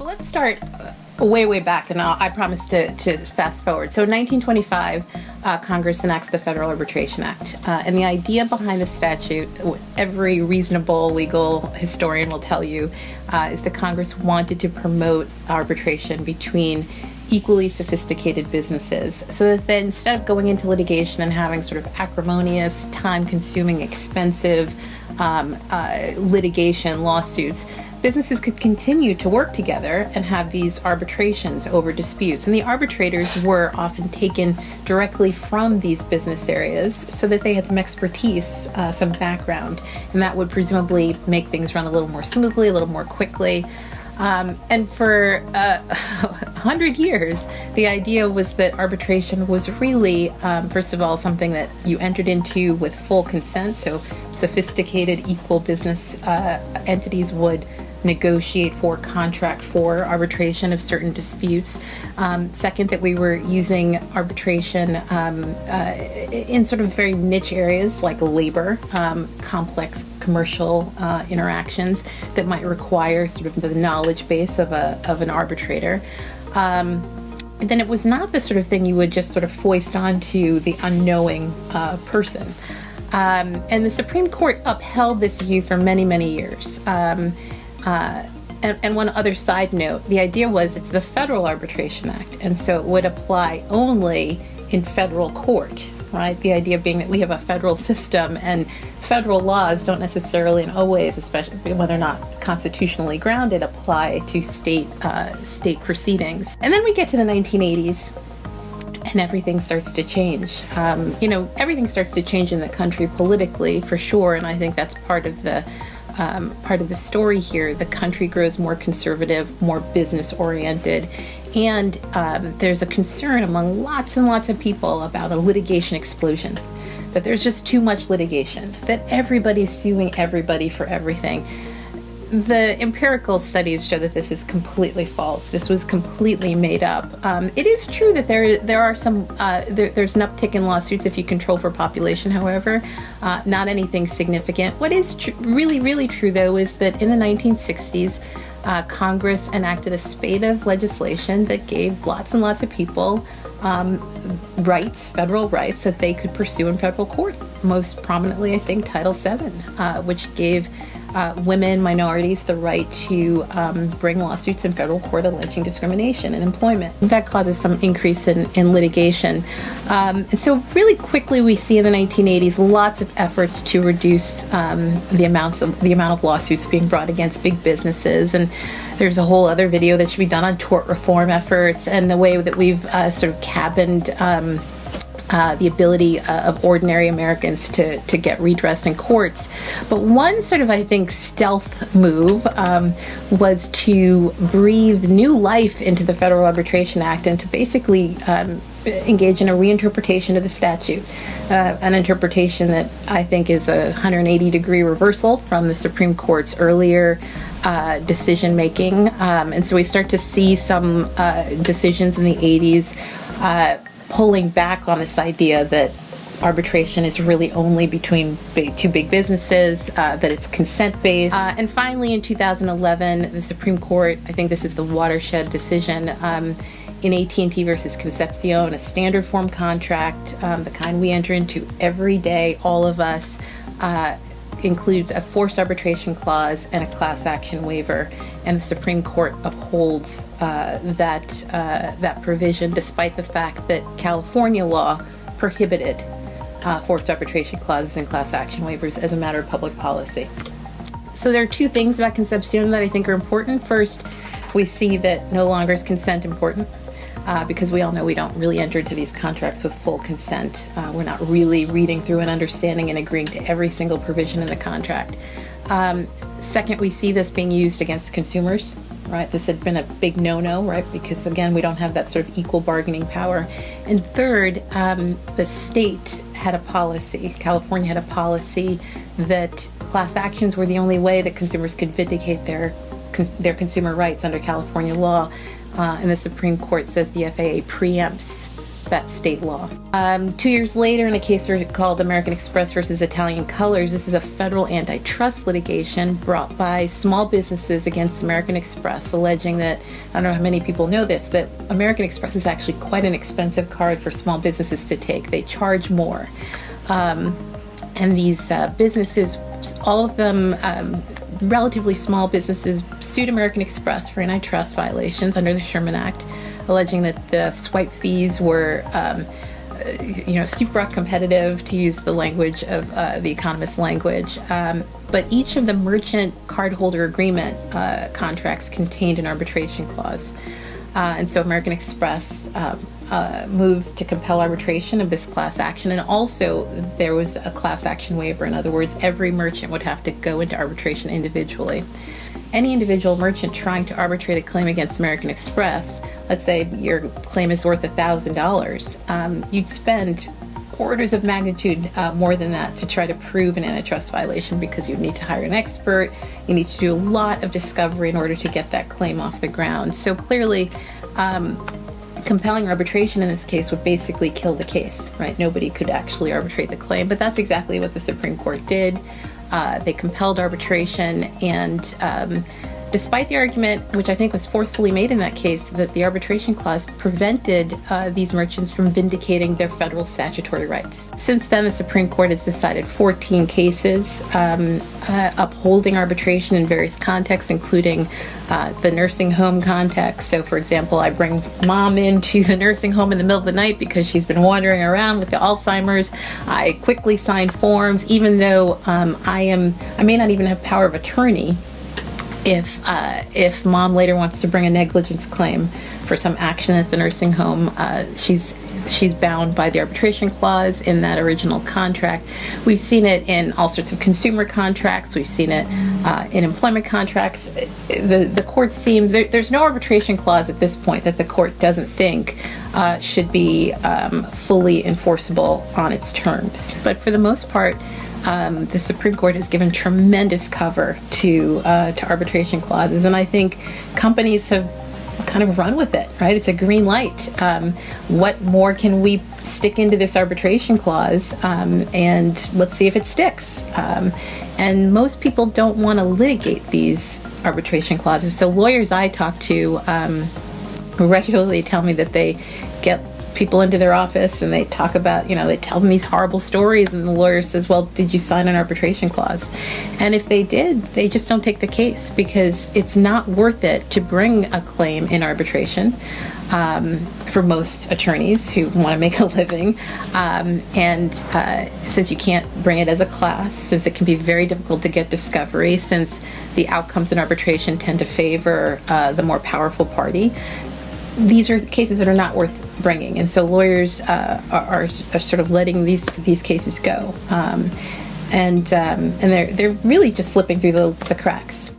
Let's start way, way back, and I'll, i promise to, to, fast forward. So in 1925, uh, Congress enacts the Federal Arbitration Act. Uh, and the idea behind the statute, every reasonable legal historian will tell you, uh, is that Congress wanted to promote arbitration between equally sophisticated businesses so that then instead of going into litigation and having sort of acrimonious, time consuming, expensive um, uh, litigation lawsuits, businesses could continue to work together and have these arbitrations over disputes. And the arbitrators were often taken directly from these business areas so that they had some expertise, uh, some background, and that would presumably make things run a little more smoothly, a little more quickly. Um, and for uh, 100 years, the idea was that arbitration was really, um, first of all, something that you entered into with full consent. So sophisticated, equal business uh, entities would negotiate for, contract for arbitration of certain disputes. Um, second, that we were using arbitration um, uh, in sort of very niche areas like labor, um, complex commercial uh, interactions that might require sort of the knowledge base of, a, of an arbitrator. Um, then it was not the sort of thing you would just sort of foist onto the unknowing uh, person. Um, and the Supreme Court upheld this view for many, many years. Um, uh, and, and, one other side note the idea was it's the Federal Arbitration Act, and so it would apply only in federal court, right? The idea being that we have a federal system and federal laws don't necessarily and always, especially when they're not constitutionally grounded, apply to state uh, state proceedings. And then we get to the 1980s, and everything starts to change. Um, you know, everything starts to change in the country politically, for sure, and I think that's part of the um, part of the story here. The country grows more conservative, more business oriented, and um, there's a concern among lots and lots of people about a litigation explosion. That there's just too much litigation, that everybody's suing everybody for everything the empirical studies show that this is completely false. This was completely made up. Um, it is true that there there are some uh, there, there's an uptick in lawsuits if you control for population. However, uh, not anything significant. What is tr- really really true though is that in the 1960s. Uh, Congress enacted a spate of legislation that gave lots and lots of people um, rights, federal rights, that they could pursue in federal court. Most prominently, I think, Title VII, uh, which gave uh, women, minorities, the right to um, bring lawsuits in federal court alleging discrimination in employment. That causes some increase in, in litigation. Um, and so, really quickly, we see in the 1980s lots of efforts to reduce um, the amounts of the amount of lawsuits being brought against big businesses. And there's a whole other video that should be done on tort reform efforts and the way that we've uh, sort of cabined. Uh, the ability uh, of ordinary Americans to, to get redress in courts. But one sort of, I think, stealth move um, was to breathe new life into the Federal Arbitration Act and to basically um, engage in a reinterpretation of the statute. Uh, an interpretation that I think is a 180 degree reversal from the Supreme Court's earlier uh, decision making. Um, and so we start to see some uh, decisions in the 80s pulling back on this idea that arbitration is really only between big, two big businesses, uh, that it's consent based. Uh, and finally, in 2011, the Supreme Court, I think this is the watershed decision. Um, in AT&T versus Concepcion, a standard form contract, um, the kind we enter into every day, all of us, uh, includes a forced arbitration clause and a class action waiver, and the Supreme Court upholds uh, that uh, that provision, despite the fact that California law prohibited uh, forced arbitration clauses and class action waivers as a matter of public policy. So there are two things about Concepcion that I think are important. First, we see that no longer is consent important uh, because we all know we don't really enter into these contracts with full consent. Uh, we're not really reading through and understanding and agreeing to every single provision in the contract. Um, second, we see this being used against consumers, right? This had been a big no no, right? Because again, we don't have that sort of equal bargaining power. And third, um, the state had a policy, California had a policy that class actions were the only way that consumers could vindicate their their consumer rights under California law uh, and the Supreme Court says the FAA preempts that state law. Um, two years later, in a case called American Express versus Italian Colors, this is a federal antitrust litigation brought by small businesses against American Express, alleging that I don't know how many people know this that American Express is actually quite an expensive card for small businesses to take. They charge more. Um, and these uh, businesses, all of them um, relatively small businesses, sued American Express for antitrust violations under the Sherman Act, alleging that the swipe fees were. Um, you know, supracompetitive, to use the language of uh, the economist language. Um, but each of the merchant cardholder agreement uh, contracts contained an arbitration clause. Uh, and so American Express um, uh, moved to compel arbitration of this class action. And also, there was a class action waiver. In other words, every merchant would have to go into arbitration individually. Any individual merchant trying to arbitrate a claim against American Express, let's say your claim is worth $1,000, um, you'd spend orders of magnitude uh, more than that to try to prove an antitrust violation because you need to hire an expert, you need to do a lot of discovery in order to get that claim off the ground. So clearly, um, compelling arbitration in this case would basically kill the case, right? Nobody could actually arbitrate the claim, but that's exactly what the Supreme Court did. Uh, they compelled arbitration, and um, despite the argument, which I think was forcefully made in that case, that the arbitration clause prevented uh, these merchants from vindicating their federal statutory rights. Since then, the Supreme Court has decided 14 cases um, uh, upholding arbitration in various contexts, including uh, the nursing home context. So, for example, I bring mom into the nursing home in the middle of the night because she's been wandering around with the Alzheimer's. I quickly sign forms, even though um, I am, I may not even have power of attorney if uh, if mom later wants to bring a negligence claim for some action at the nursing home, uh, she's she's bound by the arbitration clause in that original contract. We've seen it in all sorts of consumer contracts. We've seen it uh, in employment contracts. The the court seems there, there's no arbitration clause at this point that the court doesn't think uh, should be um, fully enforceable on its terms. But for the most part um, the Supreme Court has given tremendous cover to uh, to arbitration clauses, and I think companies have kind of run with it. Right? It's a green light. Um, what more can we stick into this arbitration clause, um, and let's see if it sticks. Um, and most people don't want to litigate these arbitration clauses. So lawyers I talk to um, regularly tell me that they get people into their office and they talk about, you know, they tell them these horrible stories, and the lawyer says, Well, did you sign an arbitration clause? And if they did, they just don't take the case because it's not worth it to bring a claim in arbitration. Um, for most attorneys who want to make a living. Um, and uh, since you can't bring it as a class, since it can be very difficult to get discovery, since the outcomes in arbitration tend to favor uh, the more powerful party, these are cases that are not worth bringing, and so lawyers uh, are, are, are, sort of letting these these cases go, um, and um, and they're they're really just slipping through the, the cracks.